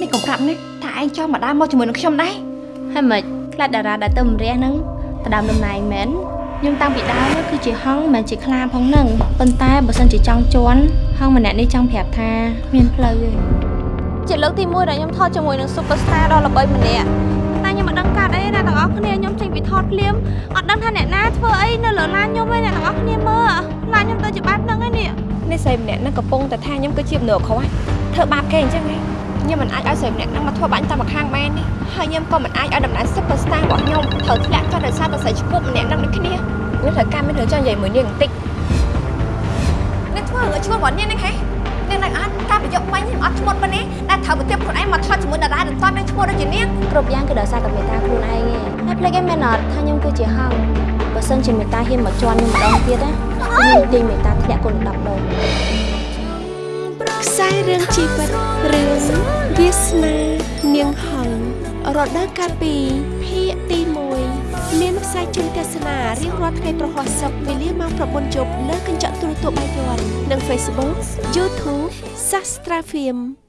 នេះកុំប្រាប់ណាថាឯងចង់មកដើរមកជាមួយនឹងខ្ញុំដែរហើយមិនខ្លាចតារាដែលទៅម្រះហ្នឹងទៅដើមដំណែងមែនខ្ញុំតាំងពីដើមនោះគឺជាហងមិនមែនជាខ្លាផងហ្នឹងប៉ុន្តែបើសិនជាចង់ជន់ហងម្នាក់នេះចង់ប្រាប់ថាមានផ្លូវទេជាលើកទី1ដែលខ្ញុំថតជាមួយនឹង Superstar ដ៏ល្បីម្នាក់តែខ្ញុំមិនដឹងកាត់អីណាទាំងអស់គ្នាខ្ញុំចេញពីថតភ្លាមអត់ដឹងថាអ្នកណាធ្វើអីនៅលើឡានខ្ញុំឯងអ្នកទាំងអស់គ្នាមើលឡានខ្ញុំទៅជាបែបហ្នឹងឯនេះនេះស្រីម្នាក់ហ្នឹងកំពុងតែថាខ្ញុំគឺជាមនុស្សខុសហ្នឹងធ្វើបាបគេអញ្ចឹងហ៎ ខ្ញុំមិនអាចឲ្យស្រីម្នាក់ហ្នឹងមកធ្វើបាបខ្ញុំតាមម្ខាងមែននេះហើយខ្ញុំក៏មិនអាចឲ្យតំណែង Superstar របស់ខ្ញុំត្រូវធ្លាក់ចុះដោយសារតែស្រីឈ្មោះម្នាក់ហ្នឹងដូចគ្នាខ្ញុំត្រូវការមានរឿងចង់និយាយមួយនាងបន្តិចអ្នកធ្វើឲ្យឈ្មោះរបស់នាងហ្នឹងហ៎នាងនឹងអត់ការប្រយោគមិញខ្ញុំអត់ឈ្មោះប៉ុណ្នេះដែលត្រូវប្រទាបខ្លួនឯងមកថតជាមួយតារាដែលតនឹងឈ្មោះដូចជានាងគ្រប់យ៉ាងគឺដោយសារតែមេត្តាខ្លួនឯងឯងហើយភ្លេចឯងមែនអត់ថាខ្ញុំគឺជាហងបើសិនជាមេត្តាហ៊ានមកជន់ខ្ញុំម្ដងទៀតណាខ្ញុំទាញមេត្តាធ្លាក់គុណ10ដងខ្សែរឿងជីវិតរឿង វាសនានាងហងរដូវកាលពីភាគទី1មានផ្សាយជូនទស្សនារៀងរាល់ថ្ងៃប្រហោះសុក្រវេលាម៉ោង9យប់លើកញ្ចក់ទូរទស្សន៍បាយ័ននិង Facebook YouTube Sastra Film